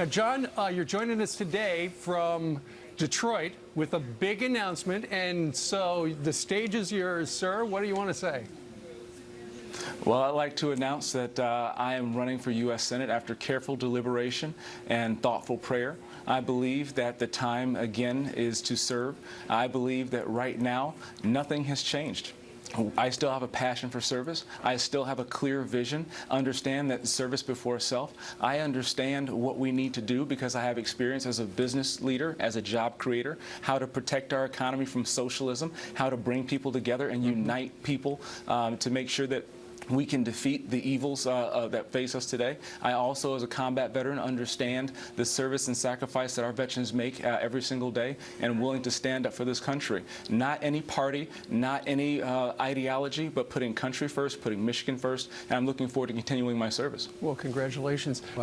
Now, John, uh, you're joining us today from Detroit with a big announcement, and so the stage is yours, sir. What do you want to say? Well, I'd like to announce that uh, I am running for U.S. Senate after careful deliberation and thoughtful prayer. I believe that the time, again, is to serve. I believe that right now, nothing has changed. I still have a passion for service. I still have a clear vision. Understand that service before self. I understand what we need to do because I have experience as a business leader, as a job creator, how to protect our economy from socialism, how to bring people together and unite people um, to make sure that we can defeat the evils uh, uh, that face us today. I also, as a combat veteran, understand the service and sacrifice that our veterans make uh, every single day and am willing to stand up for this country. Not any party, not any uh, ideology, but putting country first, putting Michigan first, and I'm looking forward to continuing my service. Well, congratulations.